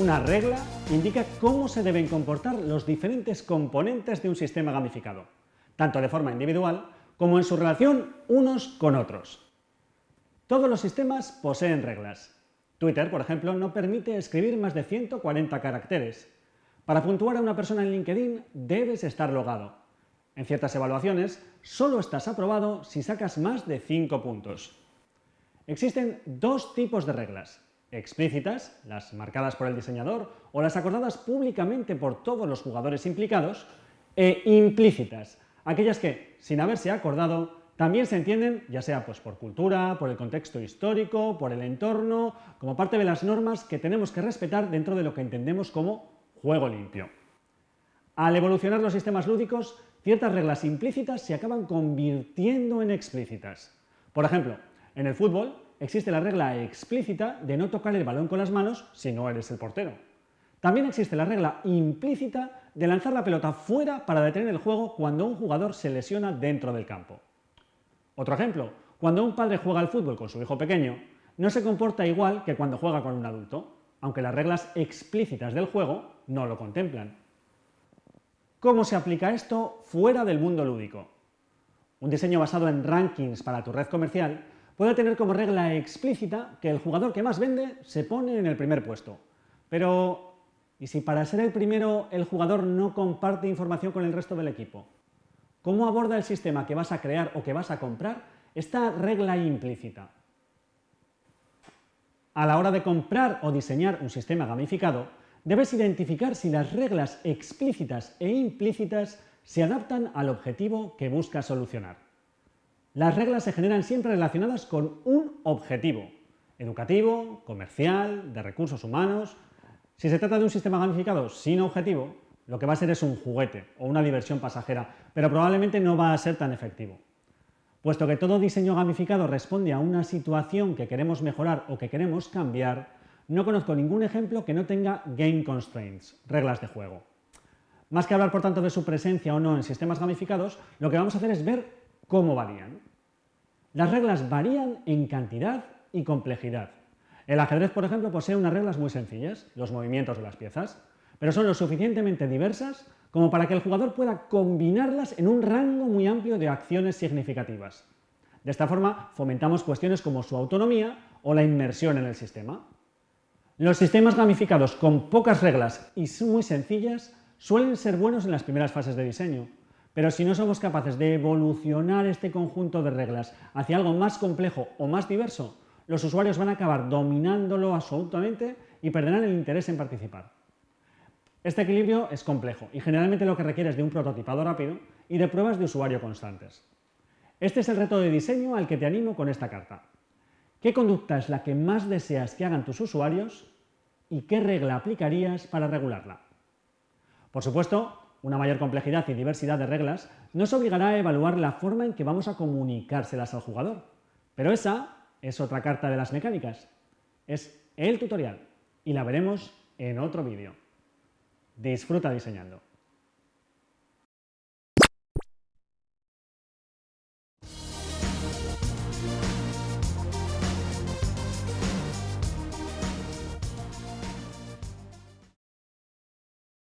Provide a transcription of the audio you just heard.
Una regla indica cómo se deben comportar los diferentes componentes de un sistema gamificado, tanto de forma individual como en su relación unos con otros. Todos los sistemas poseen reglas. Twitter, por ejemplo, no permite escribir más de 140 caracteres. Para puntuar a una persona en LinkedIn debes estar logado. En ciertas evaluaciones, solo estás aprobado si sacas más de 5 puntos. Existen dos tipos de reglas, explícitas, las marcadas por el diseñador o las acordadas públicamente por todos los jugadores implicados, e implícitas, aquellas que, sin haberse acordado, también se entienden, ya sea pues, por cultura, por el contexto histórico, por el entorno, como parte de las normas que tenemos que respetar dentro de lo que entendemos como juego limpio. Al evolucionar los sistemas lúdicos, ciertas reglas implícitas se acaban convirtiendo en explícitas. Por ejemplo, en el fútbol existe la regla explícita de no tocar el balón con las manos si no eres el portero. También existe la regla implícita de lanzar la pelota fuera para detener el juego cuando un jugador se lesiona dentro del campo. Otro ejemplo, cuando un padre juega al fútbol con su hijo pequeño, no se comporta igual que cuando juega con un adulto, aunque las reglas explícitas del juego no lo contemplan. ¿Cómo se aplica esto fuera del mundo lúdico? Un diseño basado en rankings para tu red comercial puede tener como regla explícita que el jugador que más vende se pone en el primer puesto. Pero, ¿y si para ser el primero el jugador no comparte información con el resto del equipo? ¿Cómo aborda el sistema que vas a crear o que vas a comprar esta regla implícita? A la hora de comprar o diseñar un sistema gamificado, debes identificar si las reglas explícitas e implícitas se adaptan al objetivo que buscas solucionar. Las reglas se generan siempre relacionadas con un objetivo, educativo, comercial, de recursos humanos. Si se trata de un sistema gamificado sin objetivo, lo que va a ser es un juguete o una diversión pasajera, pero probablemente no va a ser tan efectivo. Puesto que todo diseño gamificado responde a una situación que queremos mejorar o que queremos cambiar, no conozco ningún ejemplo que no tenga game constraints, reglas de juego. Más que hablar, por tanto, de su presencia o no en sistemas gamificados, lo que vamos a hacer es ver cómo varían. Las reglas varían en cantidad y complejidad. El ajedrez, por ejemplo, posee unas reglas muy sencillas, los movimientos de las piezas, pero son lo suficientemente diversas como para que el jugador pueda combinarlas en un rango muy amplio de acciones significativas. De esta forma, fomentamos cuestiones como su autonomía o la inmersión en el sistema. Los sistemas gamificados con pocas reglas y muy sencillas suelen ser buenos en las primeras fases de diseño, pero si no somos capaces de evolucionar este conjunto de reglas hacia algo más complejo o más diverso, los usuarios van a acabar dominándolo absolutamente y perderán el interés en participar. Este equilibrio es complejo y generalmente lo que requiere es de un prototipado rápido y de pruebas de usuario constantes. Este es el reto de diseño al que te animo con esta carta. ¿Qué conducta es la que más deseas que hagan tus usuarios y qué regla aplicarías para regularla? Por supuesto, una mayor complejidad y diversidad de reglas nos obligará a evaluar la forma en que vamos a comunicárselas al jugador. Pero esa es otra carta de las mecánicas. Es el tutorial y la veremos en otro vídeo. Disfruta diseñando.